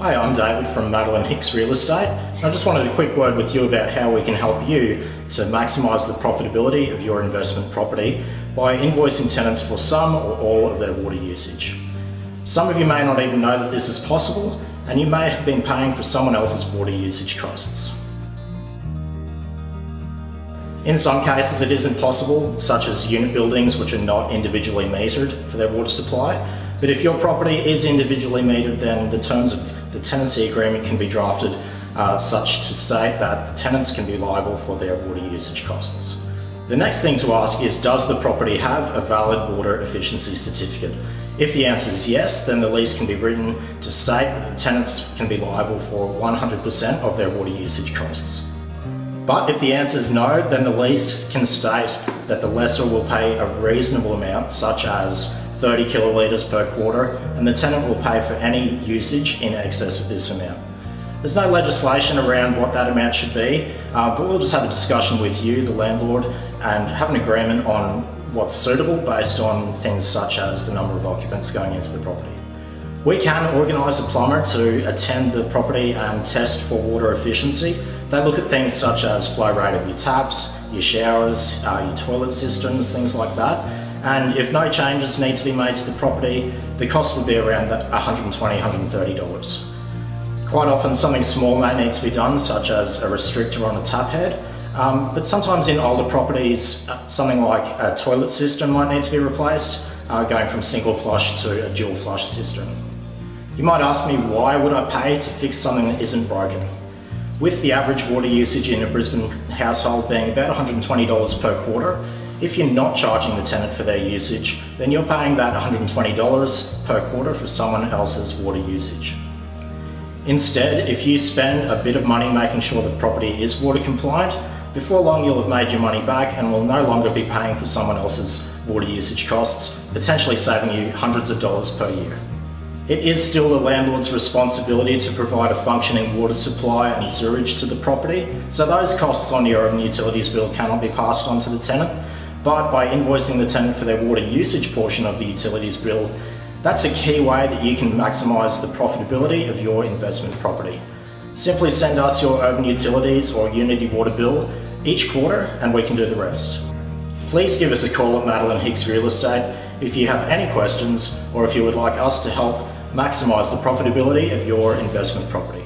Hi, I'm David from Madeline Hicks Real Estate. I just wanted a quick word with you about how we can help you to maximise the profitability of your investment property by invoicing tenants for some or all of their water usage. Some of you may not even know that this is possible and you may have been paying for someone else's water usage costs. In some cases it is impossible, such as unit buildings which are not individually metered for their water supply, but if your property is individually metered then the terms of the tenancy agreement can be drafted uh, such to state that the tenants can be liable for their water usage costs. The next thing to ask is does the property have a valid water efficiency certificate? If the answer is yes, then the lease can be written to state that the tenants can be liable for 100% of their water usage costs. But if the answer is no, then the lease can state that the lessor will pay a reasonable amount, such as 30 kilolitres per quarter, and the tenant will pay for any usage in excess of this amount. There's no legislation around what that amount should be, uh, but we'll just have a discussion with you, the landlord, and have an agreement on what's suitable based on things such as the number of occupants going into the property. We can organise a plumber to attend the property and test for water efficiency. They look at things such as flow rate of your taps, your showers, uh, your toilet systems, things like that. And if no changes need to be made to the property, the cost would be around $120, $130. Quite often something small may need to be done, such as a restrictor on a tap head, um, but sometimes in older properties, uh, something like a toilet system might need to be replaced, uh, going from single flush to a dual flush system. You might ask me why would I pay to fix something that isn't broken? With the average water usage in a Brisbane household being about $120 per quarter, if you're not charging the tenant for their usage, then you're paying that $120 per quarter for someone else's water usage. Instead, if you spend a bit of money making sure the property is water compliant, before long you'll have made your money back and will no longer be paying for someone else's water usage costs, potentially saving you hundreds of dollars per year. It is still the landlord's responsibility to provide a functioning water supply and sewerage to the property, so those costs on your own utilities bill cannot be passed on to the tenant, but by invoicing the tenant for their water usage portion of the utilities bill, that's a key way that you can maximise the profitability of your investment property. Simply send us your Urban Utilities or Unitywater bill each quarter and we can do the rest. Please give us a call at Madeline Hicks Real Estate if you have any questions or if you would like us to help maximise the profitability of your investment property.